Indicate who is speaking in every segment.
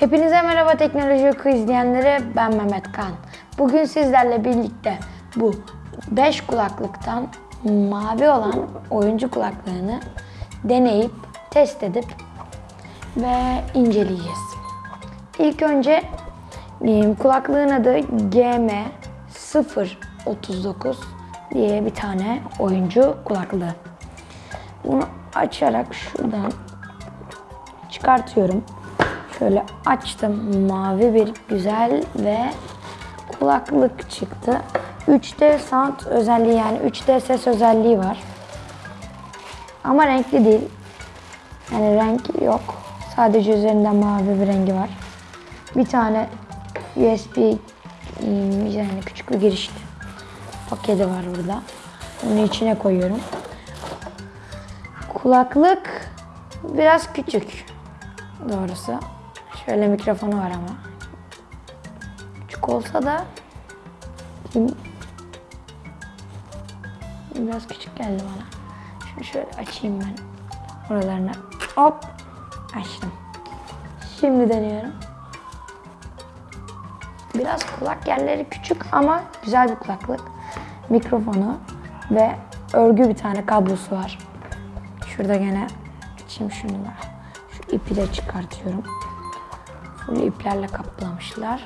Speaker 1: Hepinize merhaba teknoloji oku izleyenleri ben Mehmet Kan. Bugün sizlerle birlikte bu 5 kulaklıktan mavi olan oyuncu kulaklığını deneyip test edip ve inceleyeceğiz. İlk önce kulaklığın adı GM039 diye bir tane oyuncu kulaklığı. Bunu açarak şuradan çıkartıyorum. Şöyle açtım. Mavi bir güzel ve kulaklık çıktı. 3D sound özelliği yani 3D ses özelliği var. Ama renkli değil. Yani renk yok. Sadece üzerinde mavi bir rengi var. Bir tane USB ım, yani küçük bir giriş paketi var burada. Onu içine koyuyorum. Kulaklık biraz küçük doğrusu. Şöyle mikrofonu var ama. Küçük olsa da biraz küçük geldi bana. Şunu şöyle açayım ben. Oralarını hop açtım. Şimdi deniyorum. Biraz kulak yerleri küçük ama güzel bir kulaklık. Mikrofonu ve örgü bir tane kablosu var. Şurada gene açayım şunu da. Şu ipi de çıkartıyorum. Full iplerle kaplamışlar.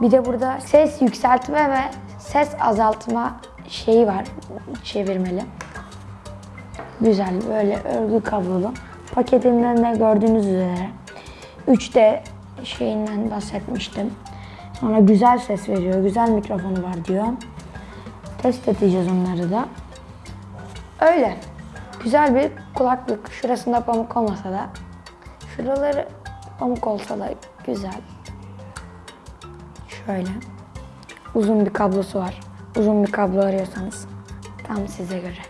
Speaker 1: Bir de burada ses yükseltme ve ses azaltma şeyi var. Çevirmeli. Güzel böyle örgü kablolu. Paketinden de gördüğünüz üzere 3D şeyinden bahsetmiştim. Sonra güzel ses veriyor, güzel mikrofonu var diyor. Test edeceğiz onları da. Öyle. Güzel bir kulaklık. Şurasında pamuk olmasa da şuraları pamuk olsa da güzel. Şöyle. Uzun bir kablosu var. Uzun bir kablo arıyorsanız tam size göre.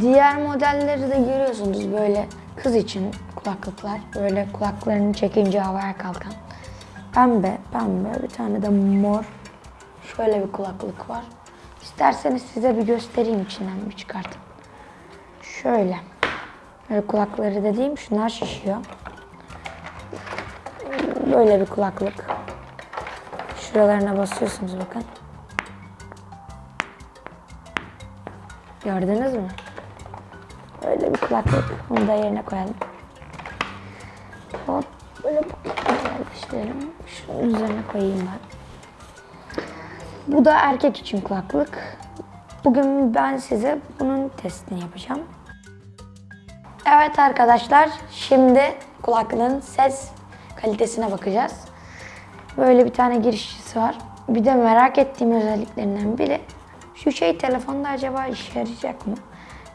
Speaker 1: Diğer modelleri de görüyorsunuz böyle kız için kulaklıklar. Böyle kulaklarını çekince havaya kalkan. Pembe, pembe bir tane de mor. Şöyle bir kulaklık var. İsterseniz size bir göstereyim içinden bir çıkartın. Şöyle. Böyle kulakları dediğim şunlar şişiyor. Böyle bir kulaklık. Şuralarına basıyorsunuz bakın. Gördünüz mü? Böyle bir kulaklık. Bunu da yerine koyalım. Hop. Böyle yerleştirelim. Şunun üzerine koyayım ben. Bu da erkek için kulaklık. Bugün ben size bunun testini yapacağım. Evet arkadaşlar, şimdi kulaklığın ses kalitesine bakacağız. Böyle bir tane girişçisi var. Bir de merak ettiğim özelliklerinden biri şu şey telefonda acaba işe yarayacak mı?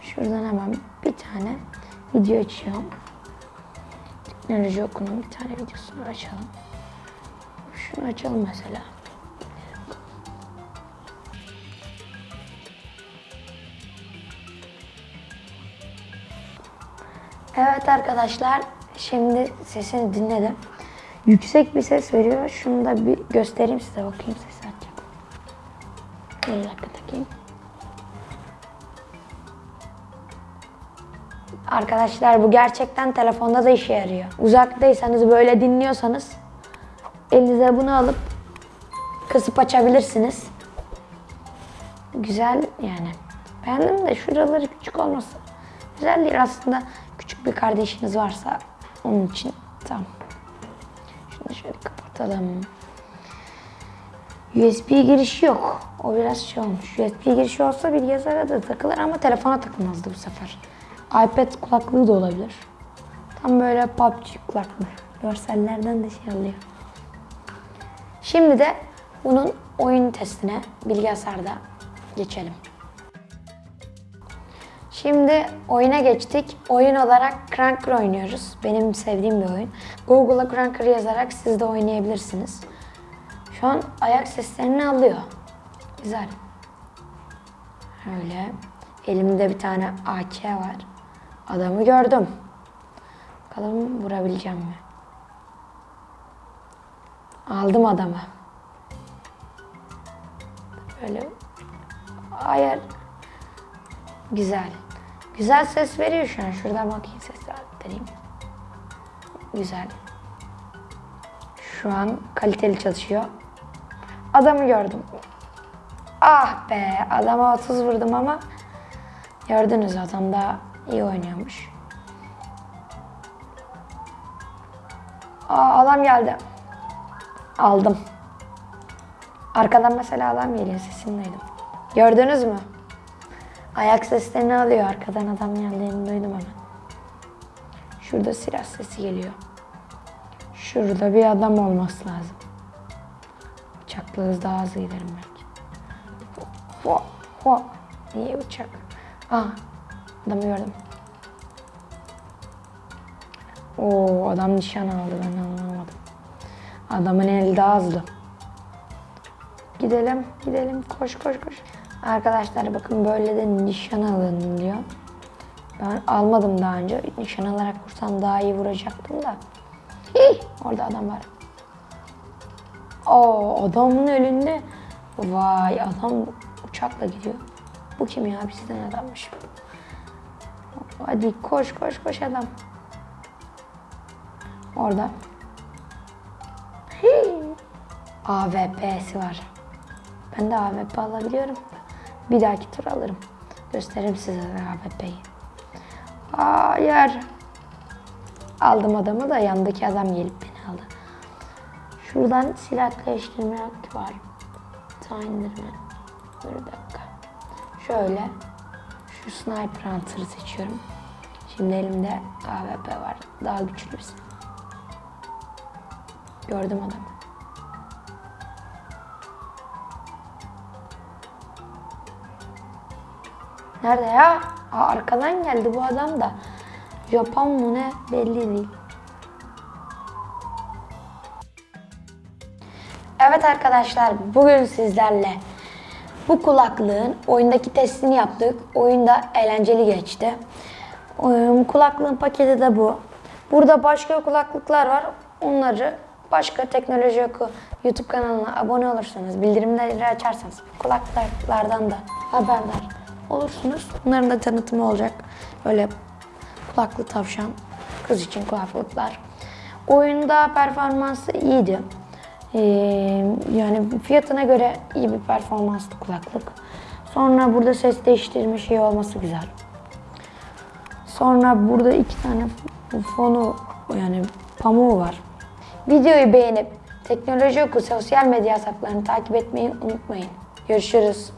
Speaker 1: Şuradan hemen bir tane video açıyorum. Teknoloji okunun bir tane videosunu açalım. Şunu açalım mesela. Evet arkadaşlar, şimdi sesini dinledim. Yüksek bir ses veriyor. Şunu da bir göstereyim size. Bakayım sesi açacak. Bir dakika takayım. Arkadaşlar bu gerçekten telefonda da işe yarıyor. Uzaktaysanız böyle dinliyorsanız elinize bunu alıp kısıp açabilirsiniz. Güzel yani. Beğendim de şuraları küçük olması güzel değil aslında. Küçük bir kardeşiniz varsa onun için tamam. Şöyle kapatalım. USB girişi yok. O biraz şey olmuş. USB girişi olsa bilgisayara da takılır ama telefona takılmazdı bu sefer. iPad kulaklığı da olabilir. Tam böyle PUBG kulaklığı. Görsellerden de şey alıyor. Şimdi de bunun oyun testine bilgisayarda geçelim. Şimdi oyuna geçtik. Oyun olarak Cranker oynuyoruz. Benim sevdiğim bir oyun. Google'a Cranker yazarak siz de oynayabilirsiniz. Şu an ayak seslerini alıyor. Güzel. Öyle. Elimde bir tane AK var. Adamı gördüm. Bakalım vurabileceğim mi? Aldım adamı. Böyle ayar Güzel. Güzel ses veriyor şu an. Şuradan bakayım ses arttırayım. Güzel. Şu an kaliteli çalışıyor. Adamı gördüm. Ah be adama 30 vurdum ama gördünüz adam da iyi oynuyormuş. Aa adam geldi. Aldım. Arkadan mesela adam geliyor sesini duydum. Gördünüz mü? Ayak seslerini alıyor arkadan adam geldiğini duydum hemen. Şurada silah sesi geliyor. Şurada bir adam olması lazım. Daha hızlı giderim belki. Ho, ho. Niye uçak? Aa, adamı gördüm. Oo, adam nişan aldı ben anlamadım. Adamın eli daha hızlı. Gidelim, gidelim. Koş, koş, koş. Arkadaşlar bakın böyle de nişan alın diyor. Ben almadım daha önce. Nişan alarak vursam daha iyi vuracaktım da. Hih, orada adam var. Aa, adamın elinde. Vay adam uçakla gidiyor. Bu kim ya? Bizden adammış. Hadi koş koş koş adam. Orada. Hii. AWP'si var. Ben de AWP alabiliyorum. Bir dahaki tur alırım. Gösteririm size de AWP'yi. Hayır. Aldım adamı da yandaki adam gelip beni aldı. Şuradan silah değiştirme var. Sağ indirme. Dur bir dakika. Şöyle. Şu sniper hunter'ı seçiyorum. Şimdi elimde AWP var. Daha güçlü bir silah. Gördüm adamı. Nerede ya? Aa, arkadan geldi bu adam da. Japon mu ne belli değil. Evet arkadaşlar bugün sizlerle bu kulaklığın oyundaki testini yaptık. Oyunda eğlenceli geçti. Kulaklığın paketi de bu. Burada başka kulaklıklar var. Onları başka teknoloji oku YouTube kanalına abone olursanız, bildirimleri açarsanız kulaklıklardan da haberdar olursunuz. Bunların da tanıtımı olacak. Böyle kulaklı tavşan, kız için kulaklıklar. Oyunda performansı iyiydi. Ee, yani fiyatına göre iyi bir performanslı kulaklık. Sonra burada ses değiştirme şeyi olması güzel. Sonra burada iki tane fonu yani pamuğu var. Videoyu beğenip Teknoloji Oku sosyal medya hesaplarını takip etmeyi unutmayın. Görüşürüz.